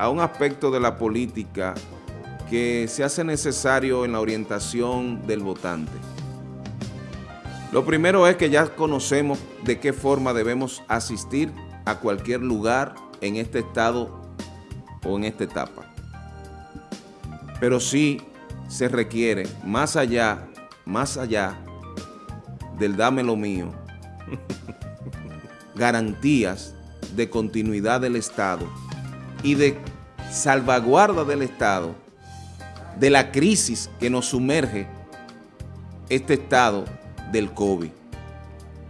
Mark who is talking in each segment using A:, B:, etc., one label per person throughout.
A: a un aspecto de la política que se hace necesario en la orientación del votante. Lo primero es que ya conocemos de qué forma debemos asistir a cualquier lugar en este estado o en esta etapa. Pero sí se requiere, más allá, más allá del dame lo mío, garantías de continuidad del Estado y de salvaguarda del Estado de la crisis que nos sumerge este estado del COVID.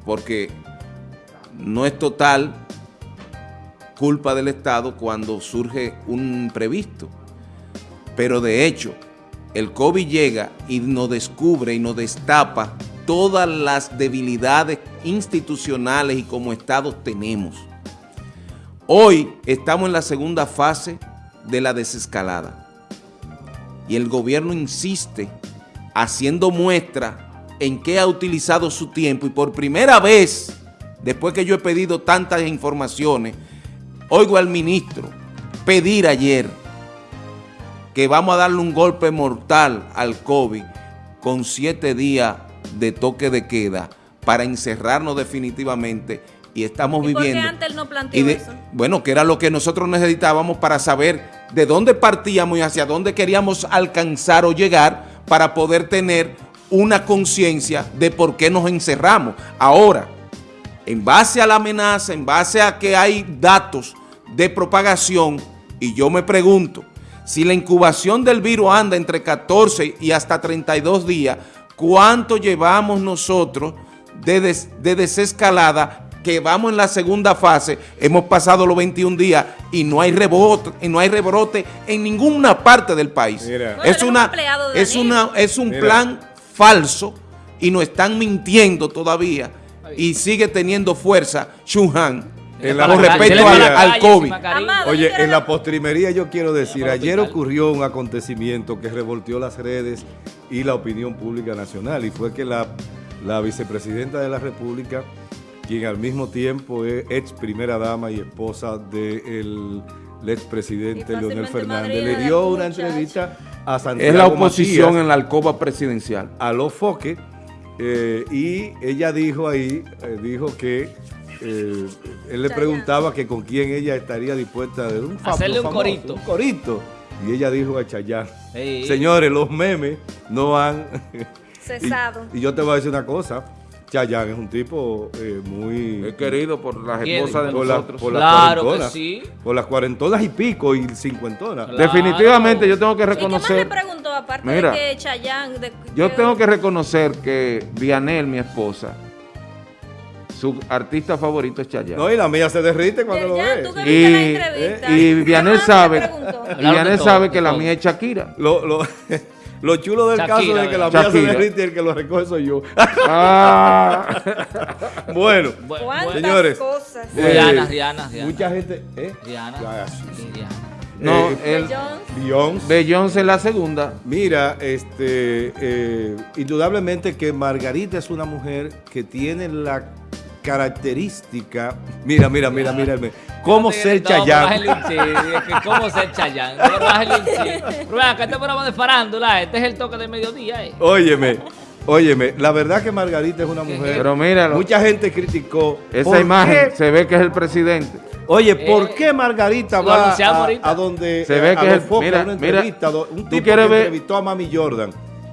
A: Porque no es total culpa del Estado cuando surge un imprevisto. Pero de hecho, el COVID llega y nos descubre y nos destapa todas las debilidades institucionales y como Estado tenemos. Hoy estamos en la segunda fase de la desescalada. Y el gobierno insiste haciendo muestra en qué ha utilizado su tiempo y por primera vez, después que yo he pedido tantas informaciones, oigo al ministro pedir ayer que vamos a darle un golpe mortal al COVID con siete días de toque de queda para encerrarnos definitivamente y estamos
B: ¿Y
A: viviendo.
B: ¿Por qué antes no planteó
A: de,
B: eso?
A: Bueno, que era lo que nosotros necesitábamos para saber de dónde partíamos y hacia dónde queríamos alcanzar o llegar para poder tener una conciencia de por qué nos encerramos. Ahora, en base a la amenaza, en base a que hay datos de propagación, y yo me pregunto, si la incubación del virus anda entre 14 y hasta 32 días, ¿cuánto llevamos nosotros de, des, de desescalada que vamos en la segunda fase, hemos pasado los 21 días y no hay rebote, y no hay rebrote en ninguna parte del país.
B: Bueno,
A: es,
B: un
A: una,
B: de
A: es, una, es un
C: Mira.
A: plan falso y nos están mintiendo todavía y sigue teniendo fuerza Shunhan
C: En la
A: con respecto al, al COVID.
C: Oye, en la postrimería yo quiero decir, ayer ocurrió un acontecimiento que revolteó las redes y la opinión pública nacional y fue que la, la vicepresidenta de la República, quien al mismo tiempo es ex primera dama y esposa del expresidente
B: Y
C: Leonel Fernández, le
B: de
C: dio una entrevista a Santiago
A: Es la oposición
C: Matías,
A: en la alcoba presidencial.
C: a los foques eh, y ella dijo ahí, eh, dijo que eh, él le preguntaba que con quién ella estaría dispuesta de un fa-
D: Hacerle un
C: famoso,
D: corito.
C: Un corito. Y ella dijo a Chayanne,
D: Sí.
C: señores, los memes no han...
B: Cesado.
C: y, y yo te voy a decir una cosa, Chayanne es un tipo eh, muy...
A: Es querido por las esposas de
C: por, la-
A: nosotros.
C: por las
D: Claro que
C: cuarentonas,
D: sí.
C: Por las cuarentonas y pico y cincuentonas.
D: Claro.
A: Definitivamente yo tengo que
B: ¿Y qué más le
A: reconocer,
B: preguntó aparte
A: Mira,
B: de que Chayanne... de-
A: yo
B: que-
A: tengo que reconocer que Vianel, mi esposa, su artista favorito es Chayanne.
C: No, y la mía se derrite cuando lo ve.
B: tú que
A: Y-
B: la entrevista.
A: y Vianel
B: ¿Qué más le
A: sabe, Vianel sabe
D: todo,
A: que la mía es Shakira.
C: Lo, lo, lo chulo del
D: Shakira,
C: caso es que la mía se derrite y el que lo recoge soy yo.
A: Ah.
C: bueno,
D: Bu-
B: ¿Cuántas
C: Señores.
B: cosas?
C: Eh,
D: Rihanna, Rihanna, Rihanna.
C: mucha gente... ¿eh? Sí.
D: Sí, Rihanna.
A: No,
C: Eh,
A: el
B: De Jones.
C: Beyoncé.
A: Beyoncé es la segunda.
C: Mira, este, eh, indudablemente que Margarita es una mujer que tiene la característica, mira, mira, mira, mira, cómo ser
D: que ¿Cómo ser Chayanne? Pero acá este programa de farándula, este es el toque de mediodía, eh.
C: Óyeme, óyeme, la verdad que Margarita es una mujer.
A: Pero míralo.
C: Mucha gente criticó.
A: Esa
C: ¿por
A: imagen
C: qué?
A: se ve que es el presidente.
C: Oye, ¿por
D: Eh,
C: qué Margarita va a, a donde
A: Se ve
C: a
A: que es el- mira, mira,
C: un
A: tú
C: tipo
A: quieres
C: que
A: ver
C: entrevistó a Mami Jordan?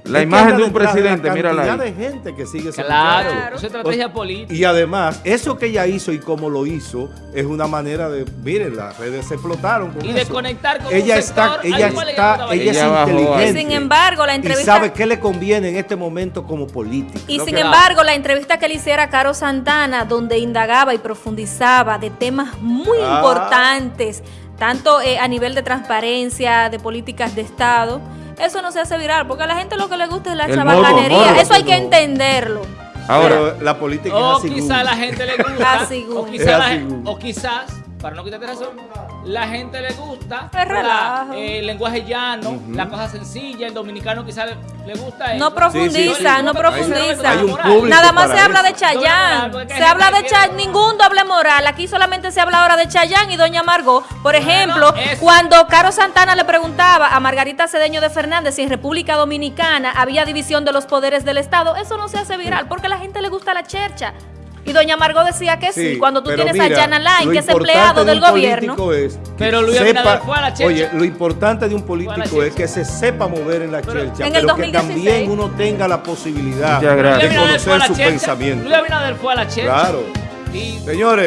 A: La
C: Es
A: imagen de un presidente,
C: la
A: mírala
C: cantidad
A: ahí.
C: de gente que sigue
D: Claro,
C: muchacho.
D: es estrategia política.
C: Y además, eso que ella hizo y cómo lo hizo es una manera de, miren, las redes se explotaron con
D: Y de
C: eso.
D: conectar con
C: ella
D: un
C: está,
D: sector,
C: ella está, ella es
A: Ella bajó
C: inteligente.
B: Y sin embargo, la
C: y
B: entrevista...
C: sabe qué le conviene en este momento como política.
B: Y sin embargo, la entrevista que le hiciera a Caro Santana, donde indagaba y profundizaba de temas muy
C: Ah.
B: importantes, tanto eh, a nivel de transparencia, de políticas de Estado, eso no se hace viral, porque a la gente lo que le gusta es la
A: El
B: chabacanería.
A: morbo, morbo.
B: eso hay que entenderlo.
A: Ahora,
C: Pero la política
D: O
C: es así.
D: quizá la gente le gusta. O, quizá la quizás, para no quitarte razón, la gente le gusta. Eh, el lenguaje llano,
C: Ujú.
D: la cosa sencilla, el dominicano quizás le, le gusta eso.
B: No profundiza,
C: sí.
B: no profundiza.
C: hay un público
B: Nada más se habla de Chayán. Se habla de Chayán, ningún doble moral. Aquí solamente se habla ahora de Chayán y Doña Margot. Por ejemplo, cuando Caro Santana le preguntaba a Margarita Cedeño de Fernández si en República Dominicana había división de los poderes del Estado, eso no se hace viral porque a la gente le gusta la chercha. Y Doña Margot decía que sí,
C: Sí,
B: cuando tú tienes a
C: mira,
B: Jan Alain, que es empleado
C: de
B: del gobierno.
C: es que
D: Pero Luis
C: sepa-
D: Abinader fue a la chercha.
C: Oye, lo importante de un
D: a
C: político es que se sepa mover en la
D: Pero-
C: chercha,
B: En el
C: pero que
B: 2016.
C: también uno tenga la posibilidad de
D: Luis Abinader fue a
C: conocer
D: la
C: su
D: chercha.
C: pensamiento.
D: Luis Abinader fue a la chercha.
C: Claro. Señores,